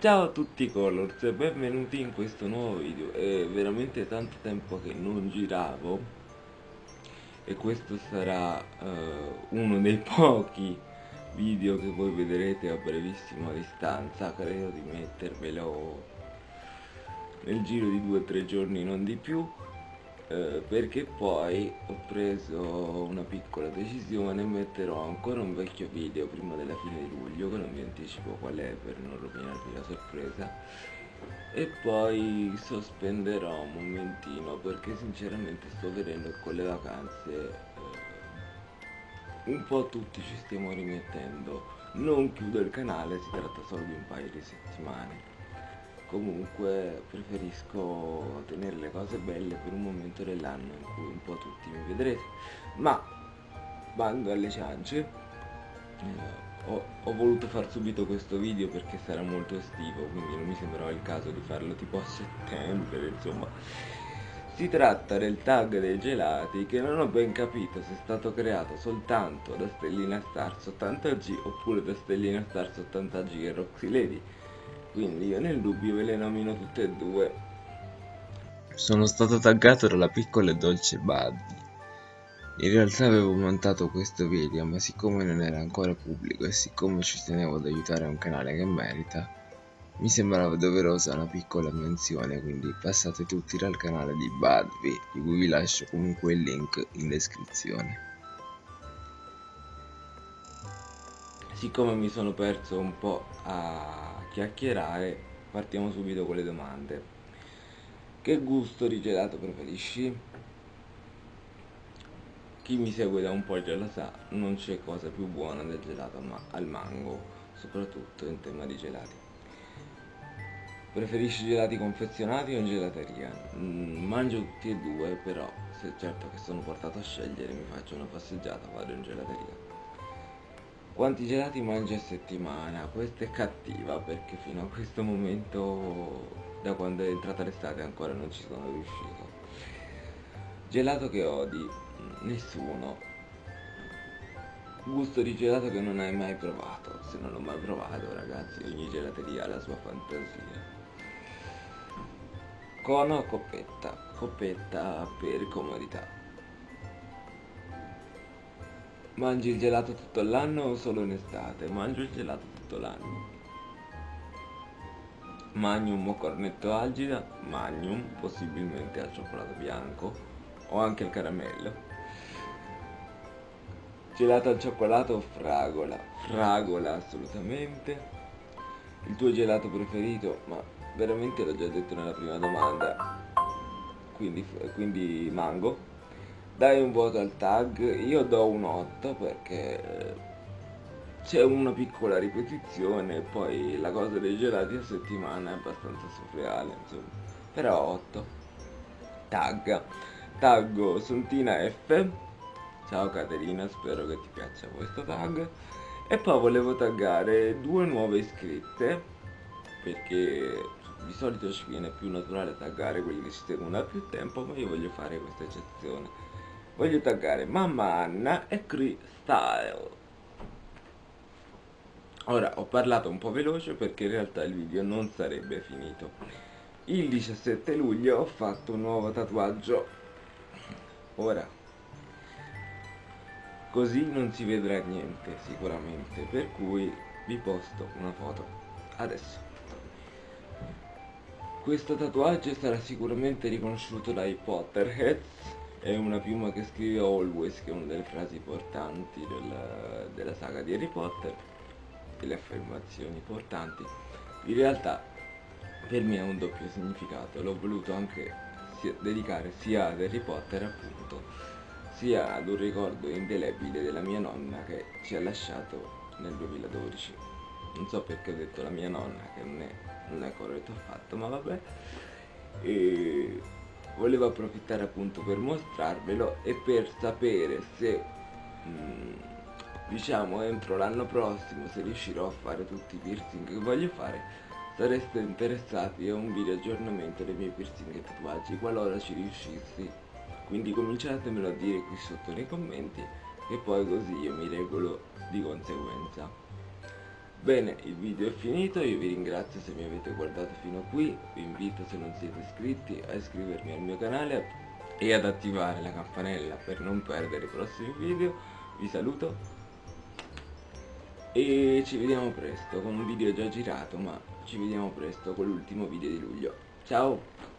Ciao a tutti Colors e benvenuti in questo nuovo video. È veramente tanto tempo che non giravo E questo sarà uh, uno dei pochi video che voi vedrete a brevissima distanza. Credo di mettervelo nel giro di due o tre giorni non di più eh, perché poi ho preso una piccola decisione metterò ancora un vecchio video prima della fine di luglio che non vi anticipo qual è per non rovinarvi la sorpresa. E poi sospenderò un momentino perché sinceramente sto vedendo che con le vacanze eh, un po' tutti ci stiamo rimettendo. Non chiudo il canale si tratta solo di un paio di settimane comunque preferisco tenere le cose belle per un momento dell'anno in cui un po' tutti mi vedrete. Ma bando alle ciance eh, ho, ho, voluto far subito questo video perché sarà molto estivo quindi non mi sembrava il caso di farlo tipo a settembre insomma. Si tratta del tag dei gelati che non ho ben capito se è stato creato soltanto da Stellina Stars 80G oppure da Stellina Stars 80G e Roxy Lady quindi io nel dubbio ve le nomino tutte e due. Sono stato taggato dalla piccola e dolce Buddy. In realtà avevo montato questo video ma siccome non era ancora pubblico e siccome ci tenevo ad aiutare un canale che merita mi sembrava doverosa una piccola menzione quindi passate tutti dal canale di Budby di cui vi lascio comunque il link in descrizione. Siccome mi sono perso un po' a chiacchierare partiamo subito con le domande che gusto di gelato preferisci? chi mi segue da un po' già lo sa non c'è cosa più buona del gelato ma al mango soprattutto in tema di gelati preferisci gelati confezionati o in gelateria? Mm, mangio tutti e due però se certo che sono portato a scegliere mi faccio una passeggiata vado in gelateria quanti gelati mangi a settimana? Questa è cattiva perché fino a questo momento, da quando è entrata l'estate, ancora non ci sono riuscito. Gelato che odi? Nessuno. Gusto di gelato che non hai mai provato. Se non l'ho mai provato, ragazzi, ogni gelateria ha la sua fantasia. Cono o coppetta? Coppetta per comodità. Mangi il gelato tutto l'anno o solo in estate? Mangio il gelato tutto l'anno. Magnum o cornetto algida? Magnum, possibilmente al cioccolato bianco o anche al caramello. Gelato al cioccolato o fragola? Fragola assolutamente. Il tuo gelato preferito? Ma veramente l'ho già detto nella prima domanda. Quindi, quindi mango dai un voto al tag. Io do un 8 perché c'è una piccola ripetizione e poi la cosa dei gelati a settimana è abbastanza surreale insomma. Però 8 tag. Taggo Sontina F. Ciao Caterina spero che ti piaccia questo tag. E poi volevo taggare due nuove iscritte perché di solito ci viene più naturale taggare quelli che ci seguono da più tempo ma io voglio fare questa eccezione voglio taggare mamma Anna e Cree ora ho parlato un po' veloce perché in realtà il video non sarebbe finito. Il 17 luglio ho fatto un nuovo tatuaggio. Ora così non si vedrà niente sicuramente per cui vi posto una foto. Adesso. Questo tatuaggio sarà sicuramente riconosciuto dai Potterheads è una piuma che scrive always che è una delle frasi importanti della, della saga di Harry Potter delle affermazioni importanti in realtà per me ha un doppio significato. L'ho voluto anche dedicare sia ad Harry Potter appunto sia ad un ricordo indelebile della mia nonna che ci ha lasciato nel 2012 non so perché ho detto la mia nonna che non è, non è corretto affatto ma vabbè. E volevo approfittare appunto per mostrarvelo e per sapere se mm, diciamo entro l'anno prossimo se riuscirò a fare tutti i piercing che voglio fare sareste interessati a un video aggiornamento dei miei piercing e tatuaggi qualora ci riuscissi. Quindi cominciatemelo a dire qui sotto nei commenti e poi così io mi regolo di conseguenza Bene, il video è finito, io vi ringrazio se mi avete guardato fino a qui, vi invito se non siete iscritti a iscrivermi al mio canale e ad attivare la campanella per non perdere i prossimi video, vi saluto e ci vediamo presto con un video già girato ma ci vediamo presto con l'ultimo video di luglio, ciao!